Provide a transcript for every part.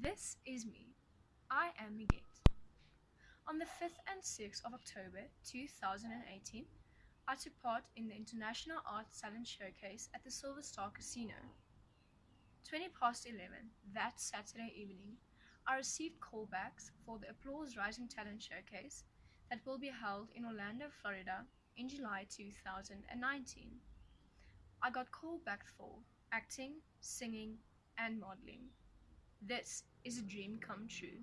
This is me. I am Miguel. On the 5th and 6th of October 2018, I took part in the International Arts Talent Showcase at the Silver Star Casino. 20 past 11 that Saturday evening, I received callbacks for the Applause Rising Talent Showcase that will be held in Orlando, Florida in July 2019. I got called back for acting, singing, and modeling. This is a dream come true.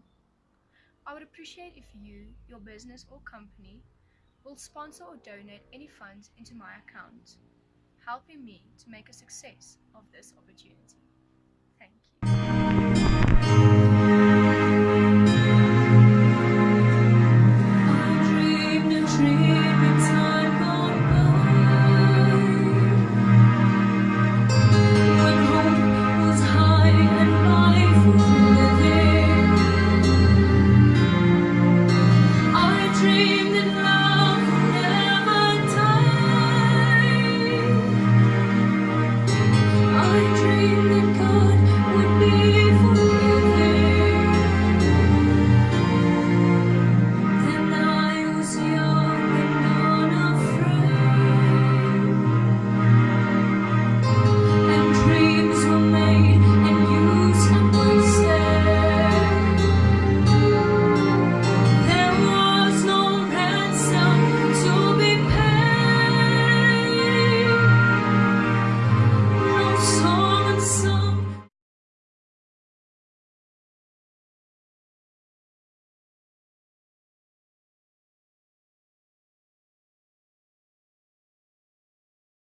I would appreciate if you, your business, or company will sponsor or donate any funds into my account, helping me to make a success of this opportunity.